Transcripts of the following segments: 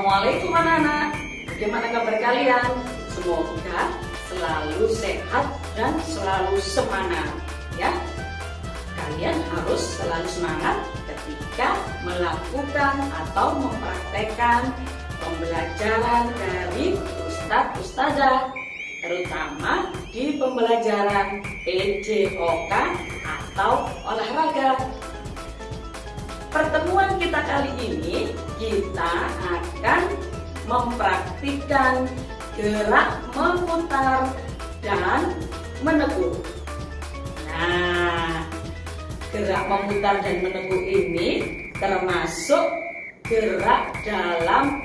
Assalamualaikum anak-anak. Bagaimana kabar kalian? Semoga selalu sehat dan selalu semangat ya. Kalian harus selalu semangat ketika melakukan atau mempraktekkan pembelajaran dari Ustadz Ustazah terutama di pembelajaran PJOK atau olahraga pertemuan kita kali ini kita akan mempraktikkan gerak memutar dan menekuk nah gerak memutar dan meneguk ini termasuk gerak dalam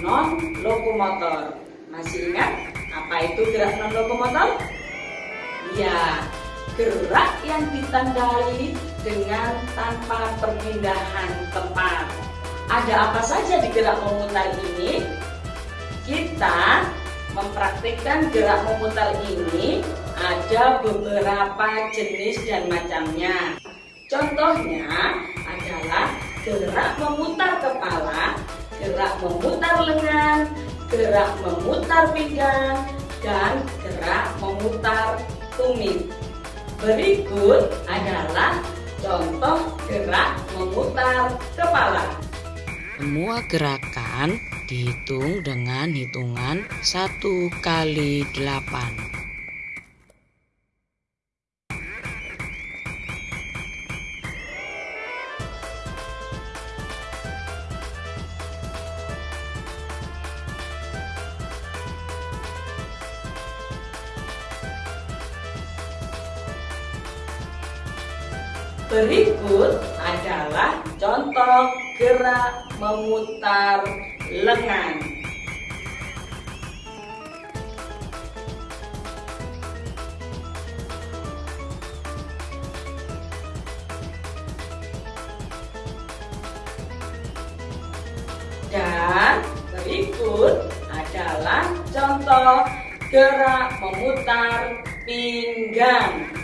non lokomotor. Masih ingat apa itu gerak non lokomotor? Ya, gerak yang ditandai dengan tanpa perpindahan tempat. Ada apa saja di gerak memutar ini? Kita mempraktikkan gerak memutar ini ada beberapa jenis dan macamnya. Contohnya adalah gerak memutar kepala, gerak memutar lengan, gerak memutar pinggang, dan gerak memutar tumit. Berikut adalah contoh gerak memutar kepala. Semua gerakan dihitung dengan hitungan 1 kali 8. Berikut adalah contoh gerak memutar lengan. Dan berikut adalah contoh gerak memutar pinggang.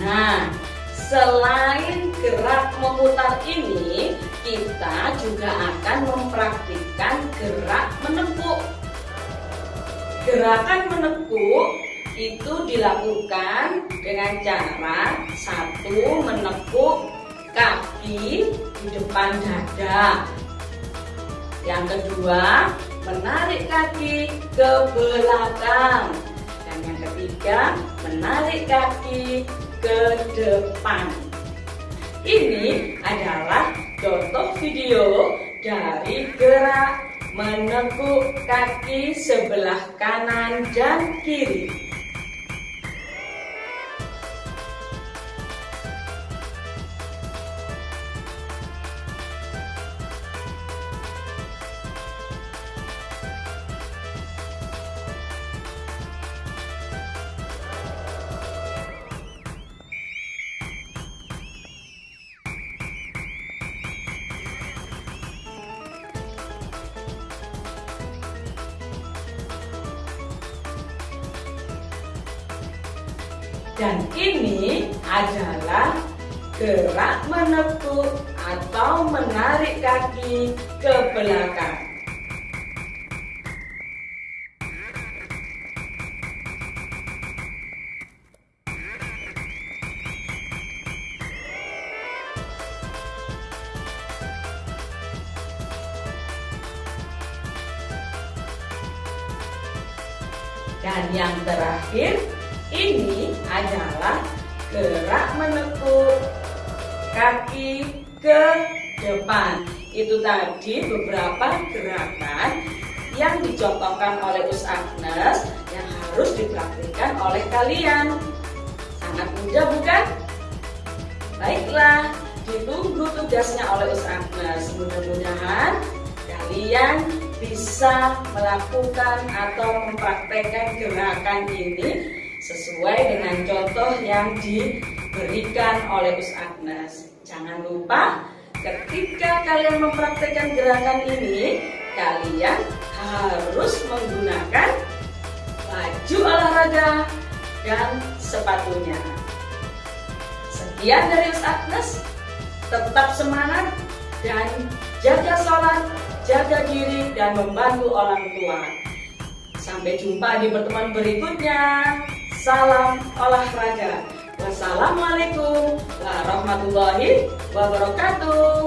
Nah, selain gerak memutar ini, kita juga akan mempraktikkan gerak menekuk. Gerakan menekuk itu dilakukan dengan cara satu menekuk kaki di depan dada. Yang kedua, menarik kaki ke belakang. Dan yang ketiga, menarik kaki ke depan. Ini adalah contoh video dari gerak menekuk kaki sebelah kanan dan kiri. Dan ini adalah gerak menekuk atau menarik kaki ke belakang. Dan yang terakhir ini adalah gerak menekuk kaki ke depan. Itu tadi beberapa gerakan yang dicontohkan oleh Us Agnes yang harus dipraktikkan oleh kalian. Sangat mudah bukan? Baiklah, ditunggu tugasnya oleh Us Agnes. Mudah-mudahan kalian bisa melakukan atau mempraktekkan gerakan ini sesuai dengan contoh yang diberikan oleh Gus Agnes. Jangan lupa ketika kalian mempraktekkan gerakan ini, kalian harus menggunakan baju olahraga dan sepatunya. Sekian dari Ustaz Agnes, tetap semangat dan jaga sholat, jaga diri dan membantu orang tua. Sampai jumpa di pertemuan berikutnya. Salam olahraga. Wassalamualaikum warahmatullahi wabarakatuh.